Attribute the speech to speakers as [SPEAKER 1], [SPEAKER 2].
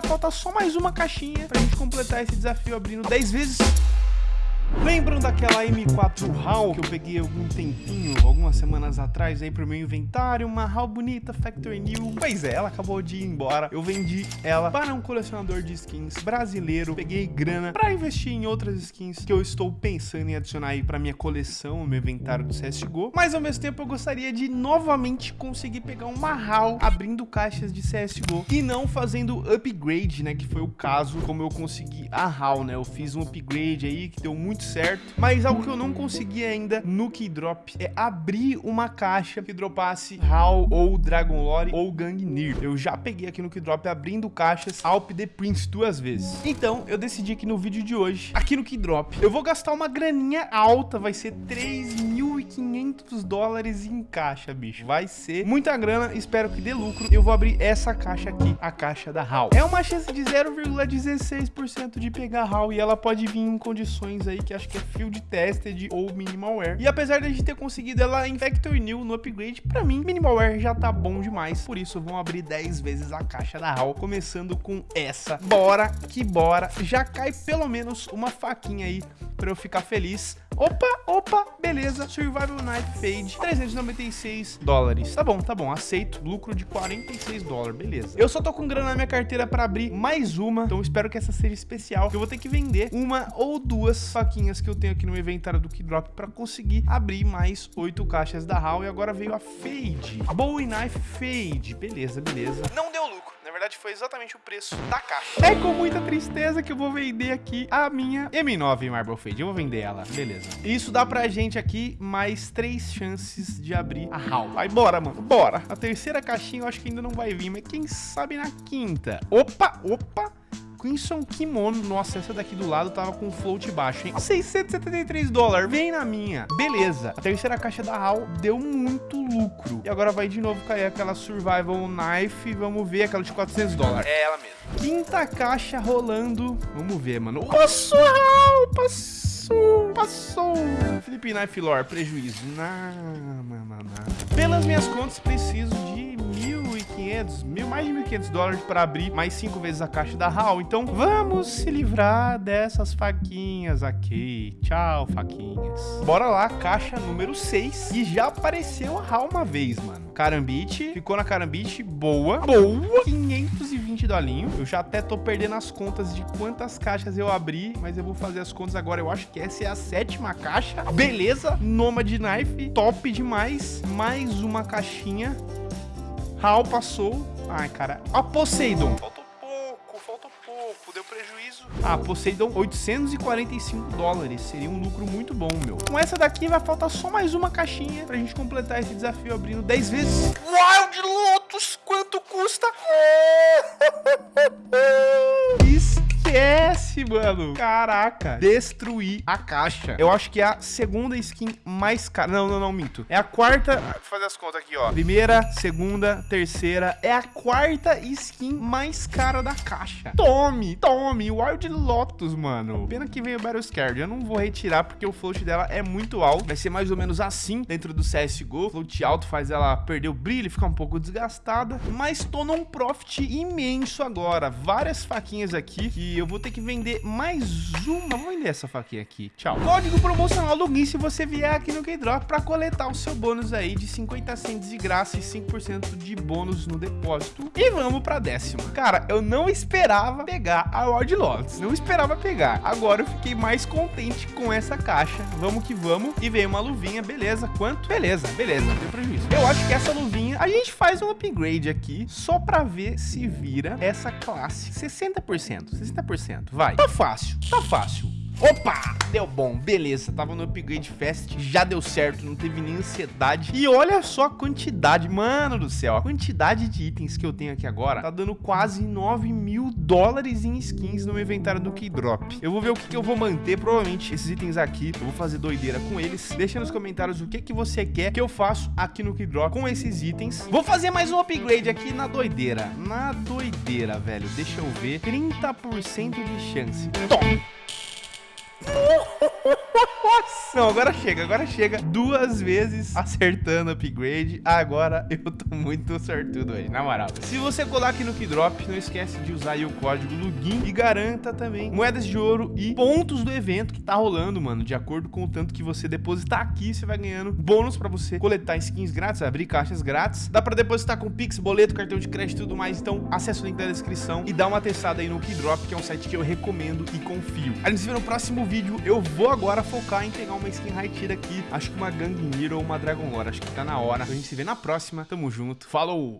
[SPEAKER 1] vai faltar só mais uma caixinha pra gente completar esse desafio abrindo 10 vezes. Lembram daquela M4 HAL que eu peguei algum tempinho, algumas semanas atrás aí pro meu inventário? Uma HAL bonita, Factory New. Pois é, ela acabou de ir embora. Eu vendi ela para um colecionador de skins brasileiro. Peguei grana para investir em outras skins que eu estou pensando em adicionar aí pra minha coleção, meu inventário do CSGO. Mas ao mesmo tempo eu gostaria de novamente conseguir pegar uma HAL abrindo caixas de CSGO e não fazendo upgrade, né? Que foi o caso como eu consegui a HAL, né? Eu fiz um upgrade aí que deu muito muito certo. Mas algo que eu não consegui ainda no Keydrop é abrir uma caixa que dropasse HAL ou Dragon Lore ou Gangnir. Eu já peguei aqui no Keydrop abrindo caixas Alp The Prince duas vezes. Então, eu decidi que no vídeo de hoje, aqui no Keydrop, eu vou gastar uma graninha alta, vai ser 3.500 dólares em caixa, bicho. Vai ser muita grana, espero que dê lucro. Eu vou abrir essa caixa aqui, a caixa da HAL. É uma chance de 0,16% de pegar HAL e ela pode vir em condições aí que acho que é Field Tested ou Minimalware. E apesar de a gente ter conseguido ela em Vector New no upgrade, pra mim, Minimalware já tá bom demais. Por isso, vamos abrir 10 vezes a caixa da HAL, começando com essa. Bora que bora. Já cai pelo menos uma faquinha aí pra eu ficar feliz. Opa, opa, beleza. Survival Knife Fade, 396 dólares. Tá bom, tá bom, aceito. Lucro de 46 dólares, beleza. Eu só tô com grana na minha carteira pra abrir mais uma, então espero que essa seja especial. Eu vou ter que vender uma ou duas faquinhas que eu tenho aqui no inventário do Keydrop pra conseguir abrir mais oito caixas da HAL. E agora veio a Fade. Bowie Knife Fade. Beleza, beleza. Não deu lucro verdade foi exatamente o preço da caixa. É com muita tristeza que eu vou vender aqui a minha M9 Marble Fade. Eu vou vender ela, beleza. Isso dá pra gente aqui mais três chances de abrir a HAL. Vai, bora, mano, bora. A terceira caixinha eu acho que ainda não vai vir, mas quem sabe na quinta. Opa, opa. Crimson Kimono. Nossa, essa daqui do lado tava com float baixo, hein? 673 dólares. Vem na minha. Beleza. A terceira caixa da HAL deu muito lucro. E agora vai de novo cair aquela Survival Knife. Vamos ver aquela de 400 dólares. É ela mesmo. Quinta caixa rolando. Vamos ver, mano. Passou, HAL. Passou. Passou. Felipe Knife Lore. Prejuízo. Não, não, não, não. Pelas minhas contas, preciso de 1.500, mil, mais de 1.500 dólares para abrir mais cinco vezes a caixa da HAL. Então, vamos se livrar dessas faquinhas aqui. Tchau, faquinhas. Bora lá, caixa número 6. E já apareceu a HAL uma vez, mano. Carambite, ficou na Carambite, boa, boa. 520 dolinho. Eu já até tô perdendo as contas de quantas caixas eu abri, mas eu vou fazer as contas agora. Eu acho que essa é a sétima caixa. Beleza, Nomad Knife, top demais. Mais uma caixinha. Hal passou. Ai, cara. A Poseidon. Faltou pouco, faltou pouco. Deu prejuízo. Ah, Poseidon, 845 dólares. Seria um lucro muito bom, meu. Com essa daqui vai faltar só mais uma caixinha pra gente completar esse desafio abrindo 10 vezes. Wild Lotus, quanto custa? Mano. Caraca. Destruir a caixa. Eu acho que é a segunda skin mais cara. Não, não, não, minto. É a quarta... Vou fazer as contas aqui, ó. Primeira, segunda, terceira. É a quarta skin mais cara da caixa. Tome, tome. Wild Lotus, mano. Pena que veio o Battle Scared. Eu não vou retirar porque o float dela é muito alto. Vai ser mais ou menos assim dentro do CSGO. Float alto faz ela perder o brilho, ficar um pouco desgastada. Mas tô num profit imenso agora. Várias faquinhas aqui que eu vou ter que vender mais uma. Vou vender essa faquinha aqui. Tchau. Código promocional login se você vier aqui no Keydrop para coletar o seu bônus aí de 50 cents de graça e 5% de bônus no depósito. E vamos para décima. Cara, eu não esperava pegar a World Lots. Não esperava pegar. Agora eu fiquei mais contente com essa caixa. Vamos que vamos. E veio uma luvinha, beleza. Quanto? Beleza, beleza. Não tem prejuízo. Eu acho que essa luvinha, a gente faz um upgrade aqui só para ver se vira essa classe. 60%. 60% 50%. Vai. Tá fácil, tá fácil. Opa! Deu bom, beleza, tava no Upgrade Fest, já deu certo, não teve nem ansiedade. E olha só a quantidade, mano do céu, a quantidade de itens que eu tenho aqui agora tá dando quase 9 mil dólares em skins no meu inventário do Keydrop. Eu vou ver o que, que eu vou manter, provavelmente esses itens aqui, eu vou fazer doideira com eles. Deixa nos comentários o que, que você quer que eu faço aqui no Keydrop com esses itens. Vou fazer mais um upgrade aqui na doideira, na doideira, velho, deixa eu ver, 30% de chance. Toma! Oh, Não, agora chega, agora chega. Duas vezes acertando upgrade. Agora eu tô muito sortudo aí, na moral. Se você colar aqui no Keydrop, não esquece de usar o código LUGIN e garanta também moedas de ouro e pontos do evento que tá rolando, mano. De acordo com o tanto que você depositar aqui, você vai ganhando bônus pra você coletar skins grátis, abrir caixas grátis. Dá pra depositar com Pix, boleto, cartão de crédito e tudo mais. Então acessa o link da descrição e dá uma testada aí no Keydrop, que é um site que eu recomendo e confio. A gente se vê no próximo vídeo. Eu vou agora focar em pegar uma skin high tier aqui. Acho que uma Gang Hero ou uma Dragon Lore. Acho que tá na hora. A gente se vê na próxima. Tamo junto. Falou!